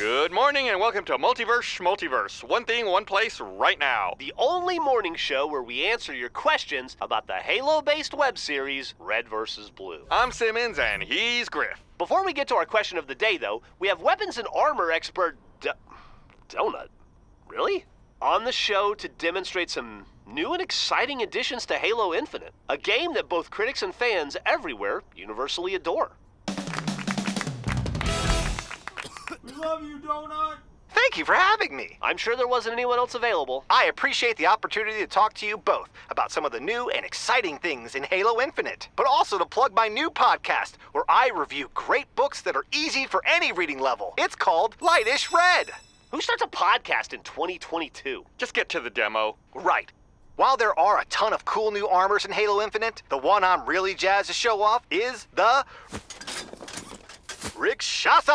Good morning and welcome to Multiverse Multiverse. One thing, one place, right now. The only morning show where we answer your questions about the Halo based web series Red vs. Blue. I'm Simmons and he's Grif. Before we get to our question of the day, though, we have weapons and armor expert Donut. Really? On the show to demonstrate some new and exciting additions to Halo Infinite, a game that both critics and fans everywhere universally adore. We love you, Donut. Thank you for having me. I'm sure there wasn't anyone else available. I appreciate the opportunity to talk to you both about some of the new and exciting things in Halo Infinite, but also to plug my new podcast where I review great books that are easy for any reading level. It's called Lightish Red. Who starts a podcast in 2022? Just get to the demo. Right. While there are a ton of cool new armors in Halo Infinite, the one I'm really jazzed to show off is the Rakshasa.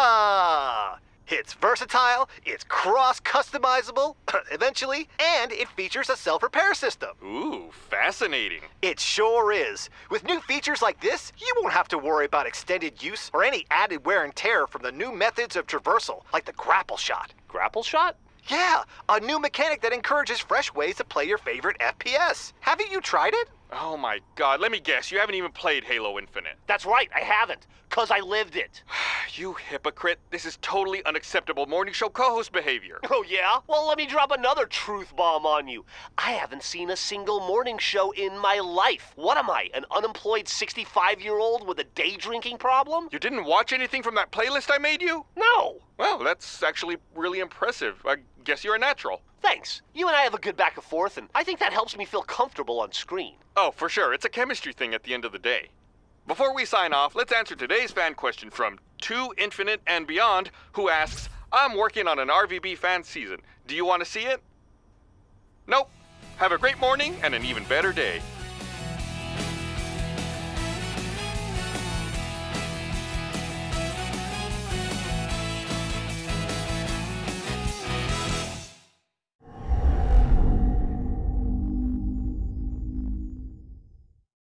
It's versatile, it's cross customizable, eventually, and it features a self repair system. Ooh, fascinating. It sure is. With new features like this, you won't have to worry about extended use or any added wear and tear from the new methods of traversal, like the grapple shot. Grapple shot? Yeah, a new mechanic that encourages fresh ways to play your favorite FPS. Haven't you tried it? Oh my god, let me guess, you haven't even played Halo Infinite. That's right, I haven't, because I lived it. You hypocrite. This is totally unacceptable morning show co host behavior. Oh, yeah? Well, let me drop another truth bomb on you. I haven't seen a single morning show in my life. What am I, an unemployed 65 year old with a day drinking problem? You didn't watch anything from that playlist I made you? No. Well, that's actually really impressive. I guess you're a natural. Thanks. You and I have a good back and forth, and I think that helps me feel comfortable on screen. Oh, for sure. It's a chemistry thing at the end of the day. Before we sign off, let's answer today's fan question from Two Infinite and Beyond, who asks, I'm working on an RVB fan season. Do you want to see it? Nope. Have a great morning and an even better day.